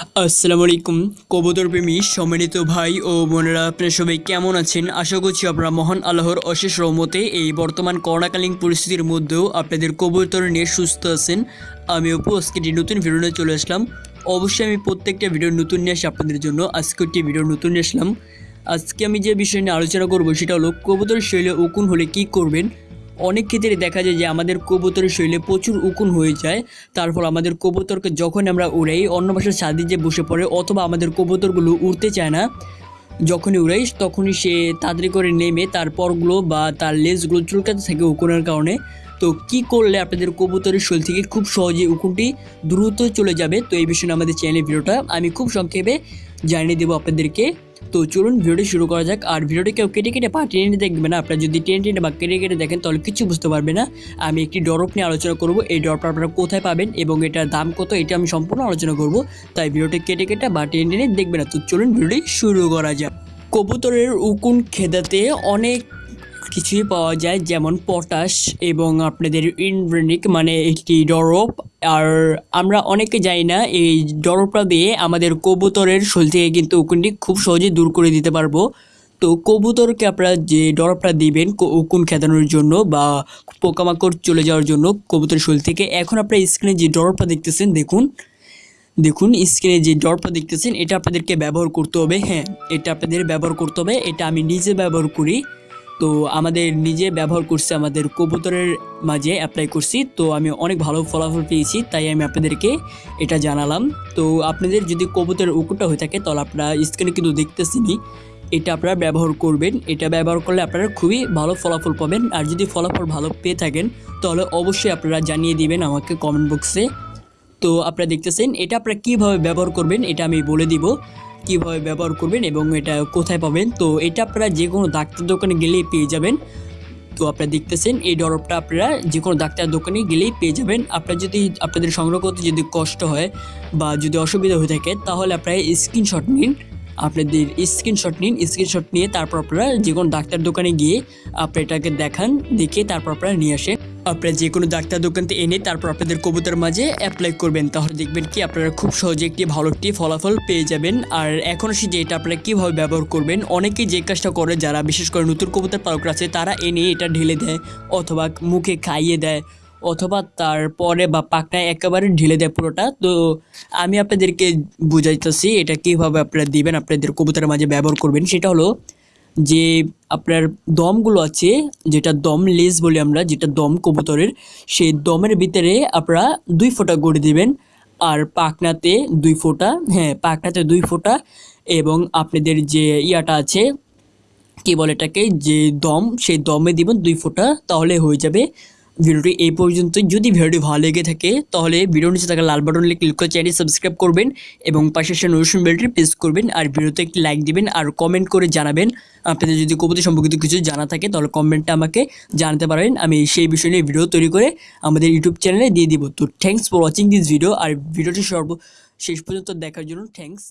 আসসালামু আলাইকুম কবুতর প্রেমী সম্মানিত ভাই ও বোনেরা আপনারা সবাই কেমন আছেন? আশা করছি আপনারা মহান আল্লাহর অশেষ রহমতে এই বর্তমান করোনাকালীন পরিস্থিতির মধ্যেও আপনাদের কবুতর নিয়ে সুস্থ আছেন। আমি অপু, আজকে নতুন ভিডিও নিয়ে চলে আসলাম। অবশ্যই আমি প্রত্যেকটা ভিডিও নতুন নিয়ে আসি আপনাদের জন্য। আজকে একটি ভিডিও নতুন নিয়ে আসলাম। আজকে আমি যে বিষয় নিয়ে আলোচনা করব, সেটা হলো কবুতর শৈলে উকুন হলে কি করবেন? অনেক ক্ষেত্রে দেখা যায় যে আমাদের কবুতরের শরীরে প্রচুর উকুন হয়ে যায় তারপর আমাদের কবুতরকে যখন আমরা উড়াই, অন্য বাসার ছাদে যে বসে পড়ে অথবা আমাদের কবুতরগুলো উড়তে চায় না, যখনই উড়াই তখনই সে তাড়াতাড়ি করে নেমে তার পরগুলো বা তার লেজগুলো চুলকাতে থাকে উকুনের কারণে। তো কি করলে আপনাদের কবুতরের শরীর থেকে খুব সহজে উকুনটি দ্রুত চলে যাবে? তো এই বিষয়ে আমাদের চ্যানেলের ভিডিওটা আমি খুব সংক্ষেপে জানিয়ে দেবো আপনাদেরকে। তো চলুন ভিডিওটি শুরু করা যাক। আর ভিডিওটি কেউ কেটে কেটে পা টেনে দেখবে না। আপনারা যদি টেনে টেনে বা কেটে কেটে দেখেন, তাহলে কিছু বুঝতে পারবে না। আমি একটি ড্রপ নিয়ে আলোচনা করব। এই ড্রপটা আপনারা কোথায় পাবেন এবং এটার দাম কত, এটা আমি সম্পূর্ণ আলোচনা করব। তাই ভিডিওটি কেটে কেটে বা টেনে টেনে দেখবে না। তো চলুন ভিডিওটি শুরু করা যাক। কবুতরের উকুন খেদাতে অনেক কিছুই পাওয়া যায়, যেমন পটাশ এবং আপনাদের ইনভ্রেনিক মানে একটি ডরপ। আর আমরা অনেকে জানি না, এই ডরপটা দিয়ে আমাদের কবুতরের শরীর থেকে কিন্তু উকুনটি খুব সহজে দূর করে দিতে পারব। তো কবুতরকে আপনারা যে ডরপটা দিবেন উকুন খেদানোর জন্য বা পোকামাকড় চলে যাওয়ার জন্য কবুতরের শরীর থেকে, এখন আপনারা স্ক্রিনে যে ডরপটা দেখতেছেন, দেখুন। দেখুন, স্ক্রিনে যে ডটটা দেখতেছেন, এটা আপনাদেরকে ব্যবহার করতে হবে হ্যাঁ এটা আপনাদের ব্যবহার করতে হবে, এটা আমি নিজে ব্যবহার করি। তো আমাদের নিজে ব্যবহার করছি, আমাদের কবুতরের মাঝে অ্যাপ্লাই করছি। তো আমি অনেক ভালো ফলাফল পেয়েছি, তাই আমি আপনাদেরকে এটা জানালাম। তো আপনাদের যদি কবুতরের উকুটা হয়ে থাকে, তাহলে আপনারা স্ক্রিনে কিন্তু দেখতেছেনই। এটা আপনারা ব্যবহার করবেন। এটা ব্যবহার করলে আপনারা খুবই ভালো ফলাফল পাবেন। আর যদি ফলাফল ভালো পেয়ে থাকেন, তাহলে অবশ্যই আপনারা জানিয়ে দিবেন আমাকে কমেন্ট বক্সে তো আপনারা দেখতেছেন, এটা আপনারা কীভাবে ব্যবহার করবেন এটা আমি বলে দিব। কীভাবে ব্যবহার করবেন এবং এটা কোথায় পাবেন। তো এটা আপনারা যে কোনো ডাক্তার দোকানে গেলেই পেয়ে যাবেন। তো আপনারা দেখতেছেন, এই ডরপটা আপনারা যে কোনো ডাক্তার দোকানে গেলেই পেয়ে যাবেন। আপনারা যদি আপনাদের সংগ্রহ করতে যদি কষ্ট হয় বা যদি অসুবিধা হয়ে থাকে, তাহলে আপনারা স্ক্রিনশট নিন। আপনাদের স্ক্রিনশট নিন, স্ক্রিনশট নিয়ে তারপর আপনারা যে কোনো ডাক্তার দোকানে গিয়ে আপনারা এটাকে দেখান, দেখে তারপর আপনারা নিয়ে আসেন আপনারা যে কোনো ডাক্তার দোকানতে এনে তারপর আপনাদের কবুতর মাঝে অ্যাপ্লাই করবেন। তাহলে দেখবেন কি আপনারা খুব সহজে একটি ভালো একটি ফলাফল পেয়ে যাবেন। আর এখন আসি যে এটা আপনারা কীভাবে ব্যবহার করবেন। অনেকেই যে কাজটা করে, যারা বিশেষ করে নতুন কবুতর পালক আছে, তারা এনে এটা ঢেলে দেয় অথবা মুখে খাইয়ে দেয় অথবা তারপরে বা পাকনায় একেবারে ঢেলে দেয় পুরোটা। তো আমি আপনাদেরকে বুঝাইতেছি এটা কীভাবে আপনারা দিবেন, আপনাদের কবুতরের মাঝে ব্যবহার করবেন। সেটা হলো যে আপনার দমগুলো আছে, যেটা দম লেজ বলি আমরা, যেটা দম কবুতরের, সেই দমের ভিতরে আপনারা দুই ফোঁটা গড়ে দিবেন। আর পাকনাতে দুই ফোঁটা হ্যাঁ পাকনাতে দুই ফোঁটা এবং আপনাদের যে ইয়াটা আছে, কি বলে এটাকে, যে দম, সেই দমে দিবেন দুই ফোঁটা, তাহলে হয়ে যাবে ভিডিওটি এই পর্যন্ত। যদি ভিডিওটি ভালো লেগে থাকে, তাহলে ভিডিওর নিচে থাকা লাল বাটনে ক্লিক করে চ্যানেল সাবস্ক্রাইব করবেন এবং পাশে সে নোটিফিকেশন বেলটি প্রেস করবেন আর ভিডিওতে একটি লাইক দিবেন আর কমেন্ট করে জানাবেন। আপনাদের যদি কবিতা সম্পর্কিত কিছু জানা থাকে, তাহলে কমেন্টটা আমাকে জানাতে পারবেন আমি সেই বিষয় নিয়ে ভিডিও তৈরি করে আমাদের ইউটিউব চ্যানেলে দিয়ে দিব। তো thanks for watching this video আর ভিডিওটি সর্ব শেষ পর্যন্ত দেখার জন্য থ্যাংকস